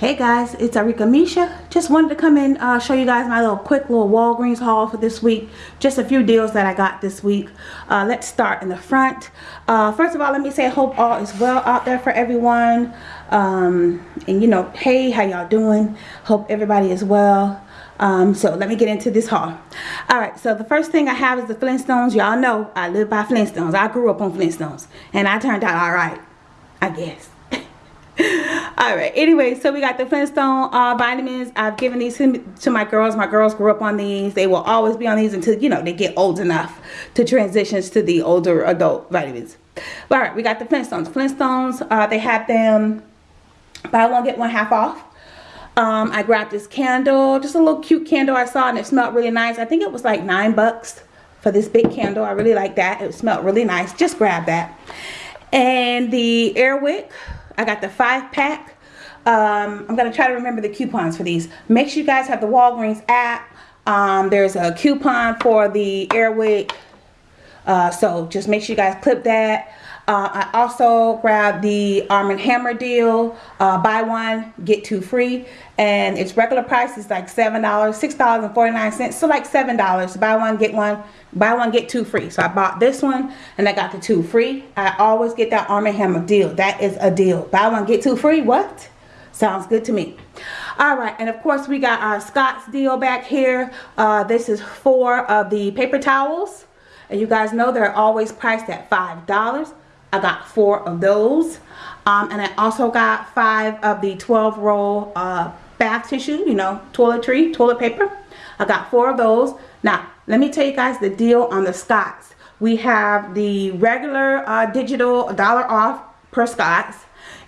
Hey guys, it's Arika Misha. Just wanted to come in uh, show you guys my little quick little Walgreens haul for this week. Just a few deals that I got this week. Uh, let's start in the front. Uh, first of all, let me say hope all is well out there for everyone. Um, and you know, hey, how y'all doing? Hope everybody is well. Um, so let me get into this haul. Alright, so the first thing I have is the Flintstones. Y'all know I live by Flintstones. I grew up on Flintstones. And I turned out alright, I guess all right anyway so we got the flintstone uh, vitamins. I've given these to my girls. My girls grew up on these. They will always be on these until you know they get old enough to transition to the older adult vitamins. All right we got the flintstones. Flintstones uh, they have them buy one get one half off. Um, i grabbed this candle just a little cute candle i saw and it smelled really nice. I think it was like nine bucks for this big candle. I really like that. It smelled really nice. Just grab that. And the airwick I got the five pack. Um, I'm going to try to remember the coupons for these. Make sure you guys have the Walgreens app. Um, there's a coupon for the Airwick. Uh, so just make sure you guys clip that. Uh, I also grabbed the Arm & Hammer deal. Uh, buy one, get two free. And its regular price is like $7, $6.49. So like $7. Buy one, get one. Buy one, get two free. So I bought this one and I got the two free. I always get that Arm & Hammer deal. That is a deal. Buy one, get two free. What? Sounds good to me. All right, and of course we got our Scott's deal back here. Uh, this is four of the paper towels. And you guys know they're always priced at $5. I got four of those. Um, and I also got five of the 12 roll uh, bath tissue, you know, toiletry, toilet paper. I got four of those. Now, let me tell you guys the deal on the Scott's. We have the regular uh, digital dollar off per Scott's.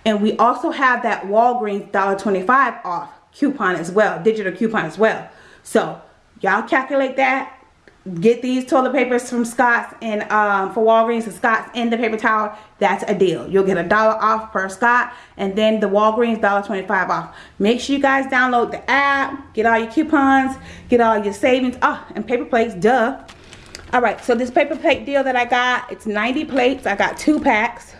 And we also have that Walgreens $1.25 off coupon as well, digital coupon as well. So, y'all calculate that get these toilet papers from Scott's and um, for Walgreens and Scott's and the paper towel, that's a deal. You'll get a dollar off per Scott and then the Walgreens $1.25 off. Make sure you guys download the app, get all your coupons, get all your savings. Oh, and paper plates, duh. All right, so this paper plate deal that I got, it's 90 plates. I got two packs.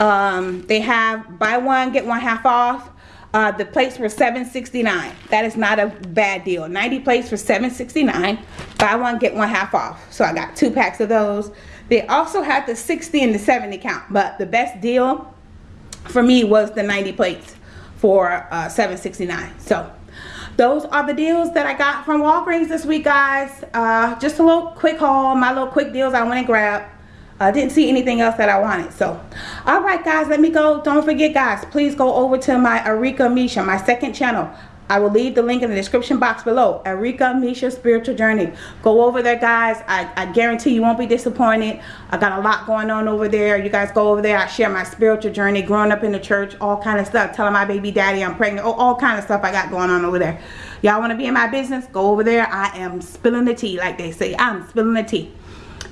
Um, they have buy one, get one half off. Uh, the plates were $7.69. That is not a bad deal. 90 plates for $7.69. Buy one, get one half off. So I got two packs of those. They also had the 60 and the 70 count. But the best deal for me was the 90 plates for uh, $7.69. So those are the deals that I got from Walgreens this week, guys. Uh, just a little quick haul. My little quick deals I went and grabbed. I didn't see anything else that I wanted. So, all right, guys, let me go. Don't forget, guys, please go over to my Arika Misha, my second channel. I will leave the link in the description box below. Arika Misha Spiritual Journey. Go over there, guys. I, I guarantee you won't be disappointed. I got a lot going on over there. You guys go over there. I share my spiritual journey, growing up in the church, all kind of stuff. Telling my baby daddy I'm pregnant. Oh, all kind of stuff I got going on over there. Y'all want to be in my business? Go over there. I am spilling the tea, like they say. I'm spilling the tea.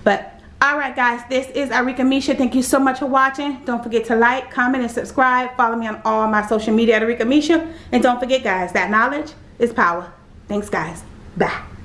But Alright guys, this is Arika Misha. Thank you so much for watching. Don't forget to like, comment, and subscribe. Follow me on all my social media at Arika Misha. And don't forget guys, that knowledge is power. Thanks guys. Bye.